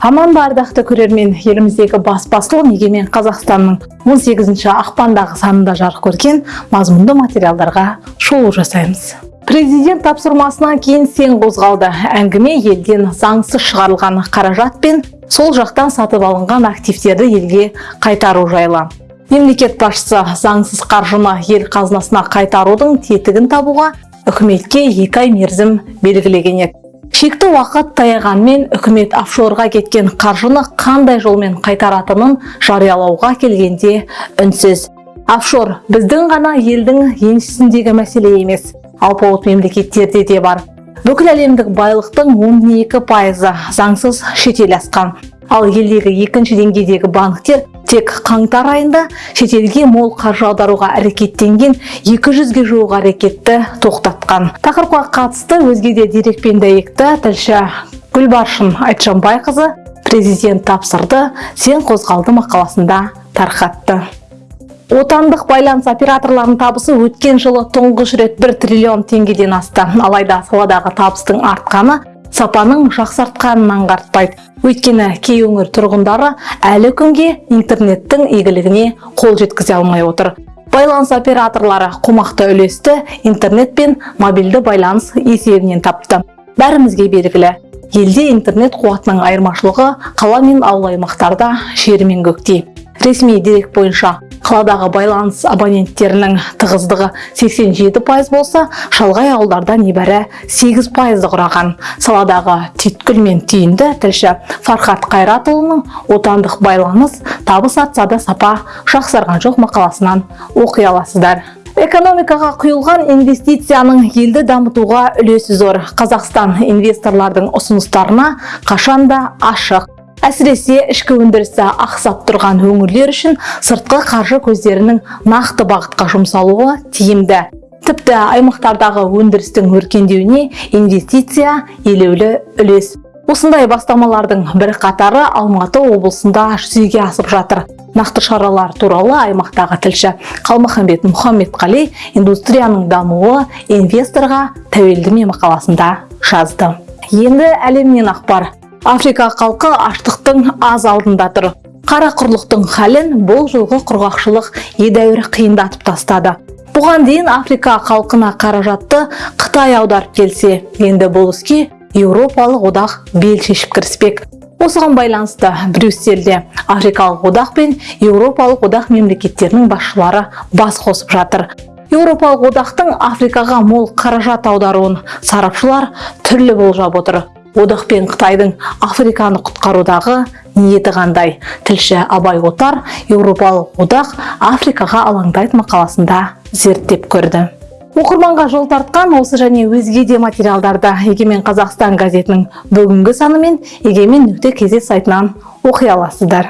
аман ба ардақты көрермен еліміздегі бас басылым егемен қазақстанның 18 ақпандағы санында жарық көрген мазмұнды материалдарға шолу жасаймыз. Президент тапсырмасынан кейін сен қозғалды. Әңгіме елден заңсыз шығарылған қаражат пен сол жақтан сатып алынған активтерді елге қайтару жайлы. Мемлекет басшысы заңсыз қаржыны ел қазынасына қайтарудың тетігін табуға үкіметке екі ай мерзім белгілеген еді шекті уақыт таяғанмен үкімет офшорға кеткен қаржыны қандай жолмен қайтаратынын жариялауға келгенде үнсіз. Офшор біздің ғана елдің еншісіндегі мәселе емес алпауыт мемлекеттерде де бар. Бүкіл әлемдік байлықтың 12 пайызы заңсыз шетел асқан. Ал елдегі екінші деңгейдегі банктер тек қаңтар айында шетелге мол қаржы аударуға әрекеттенген 200-ге жуық әрекетті тоқтатқан. Тақырыпқа қатысты өзге де дерекпен дәйекті тілші гүлбаршын айтжанбайқызы президент тапсырды сен қозғалды мақаласында тарқатты. Отандық байланыс операторларының табысы өткен жылы тұңғыш рет 1 триллион теңгеден асты. Алайда саладағы табыстың артқаны сапаның жақсартқанын аңғартпайды. Өйткені кей өңір тұрғындары әлі күнге интернеттің игілігіне қол жеткізе алмай отыр. Байланыс операторлары қомақты үлесті интернет пен мобильді байланыс есебінен тапты. Бәрімізге белгілі. Елде интернет қуатының айырмашылығы қала мен ауыл аймақтарда жер мен көктей ресми дерек бойынша қаладағы байланыс абоненттерінің тығыздығы 87 пайыз болса шалғай ауылдарда небәрі 8 пайызды құраған. Саладағы түйткіл мен түйінді тілші фархат қайратұлының отандық байланыс табыс артса да сапа жақсарған жоқ мақаласынан оқи аласыздар. Экономикаға құйылған инвестицияның елді дамытуға үлесі зор. Қазақстан инвесторлардың ұсыныстарына қашанда ашық. Әсіресе ішкі өндірісі ақсап тұрған өңірлер үшін сыртқы қаржы көздерінің нақты бағытқа жұмсалуы тиімді. Тіпті аймақтардағы өндірістің өркендеуіне инвестиция елеулі үлес. Осындай бастамалардың бір қатары алматы облысында жүзеге асып жатыр. Нақты шаралар туралы аймақтағы тілші қалмаханбет мұхаммедқали индустрияның дамуы инвесторға тәуелді мақаласында жазды. Енді әлемнен ақпар. Африка халқы аштықтың аз алдында тұр. Қара құрлықтың халін бұл жылғы құрғақшылық едәуір қиындатып тастады. Бұған дейін африка халқына қаражатты қытай аударып келсе енді бұл іске еуропалық одақ бел шешіп кіріспек. Осыған байланысты брюссельде африкалық одақ пен еуропалық одақ мемлекеттерінің басшылары бас қосып жатыр. Еуропалық одақтың африкаға мол қаражат аударуын сарапшылар түрлі болжап отыр. Одақ пен қытайдың африканы құтқарудағы ниеті қандай? Тілші абай отар еуропалық одақ африкаға алаңдайды мақаласында зерттеп көрді. Оқырманға жол тартқан осы және өзге де материалдарды егемен қазақстан газетінің бүгінгі саны мен егемен нүкте кз сайтынан оқи аласыздар.